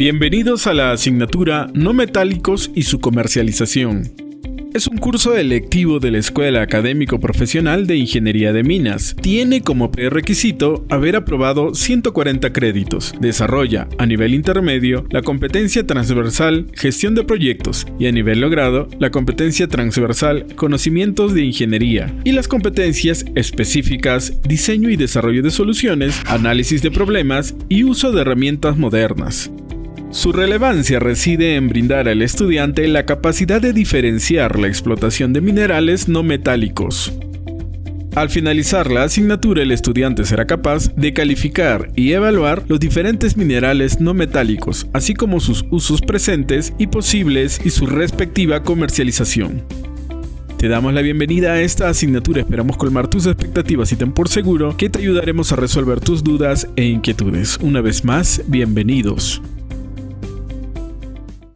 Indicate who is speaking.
Speaker 1: Bienvenidos a la asignatura No metálicos y su comercialización. Es un curso electivo de la Escuela Académico Profesional de Ingeniería de Minas. Tiene como prerequisito haber aprobado 140 créditos. Desarrolla, a nivel intermedio, la competencia transversal Gestión de Proyectos y a nivel logrado, la competencia transversal Conocimientos de Ingeniería y las competencias específicas Diseño y Desarrollo de Soluciones, Análisis de Problemas y Uso de Herramientas Modernas. Su relevancia reside en brindar al estudiante la capacidad de diferenciar la explotación de minerales no metálicos. Al finalizar la asignatura, el estudiante será capaz de calificar y evaluar los diferentes minerales no metálicos, así como sus usos presentes y posibles y su respectiva comercialización. Te damos la bienvenida a esta asignatura, esperamos colmar tus expectativas y ten por seguro que te ayudaremos a resolver tus dudas e inquietudes. Una vez más, bienvenidos.